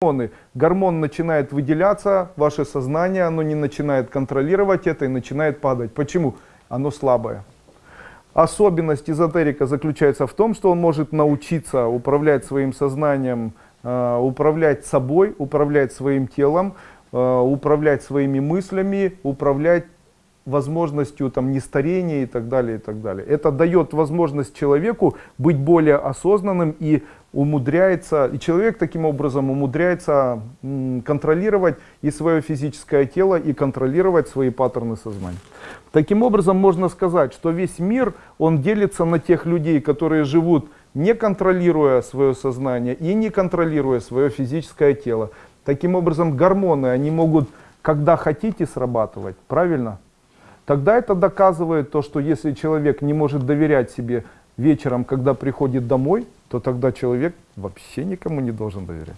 гормоны. Гормон начинает выделяться, ваше сознание, оно не начинает контролировать это и начинает падать. Почему? Оно слабое. Особенность эзотерика заключается в том, что он может научиться управлять своим сознанием, э, управлять собой, управлять своим телом, э, управлять своими мыслями, управлять возможностью там нестарения и так далее и так далее. Это дает возможность человеку быть более осознанным и умудряется и человек таким образом умудряется контролировать и свое физическое тело и контролировать свои паттерны сознания. Таким образом можно сказать что весь мир он делится на тех людей которые живут не контролируя свое сознание и не контролируя свое физическое тело. Таким образом гормоны они могут когда хотите срабатывать. Правильно Тогда это доказывает то, что если человек не может доверять себе вечером, когда приходит домой, то тогда человек вообще никому не должен доверять.